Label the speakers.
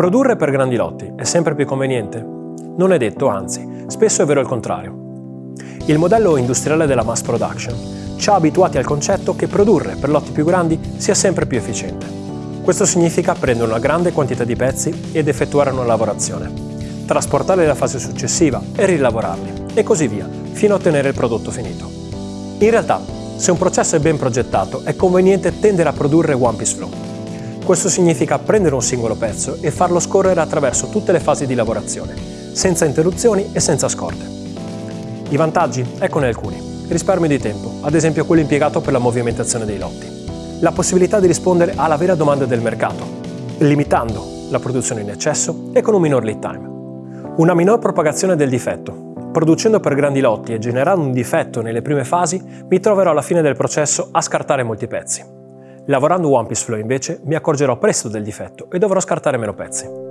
Speaker 1: Produrre per grandi lotti è sempre più conveniente? Non è detto, anzi, spesso è vero il contrario. Il modello industriale della mass production ci ha abituati al concetto che produrre per lotti più grandi sia sempre più efficiente. Questo significa prendere una grande quantità di pezzi ed effettuare una lavorazione, trasportarli alla fase successiva e rilavorarli, e così via, fino a ottenere il prodotto finito. In realtà, se un processo è ben progettato, è conveniente tendere a produrre one piece flow, questo significa prendere un singolo pezzo e farlo scorrere attraverso tutte le fasi di lavorazione, senza interruzioni e senza scorte. I vantaggi? Eccone alcuni. Risparmio di tempo, ad esempio quello impiegato per la movimentazione dei lotti. La possibilità di rispondere alla vera domanda del mercato, limitando la produzione in eccesso e con un minor lead time. Una minor propagazione del difetto. Producendo per grandi lotti e generando un difetto nelle prime fasi, mi troverò alla fine del processo a scartare molti pezzi. Lavorando One Piece Flow invece mi accorgerò presto del difetto e dovrò scartare meno pezzi.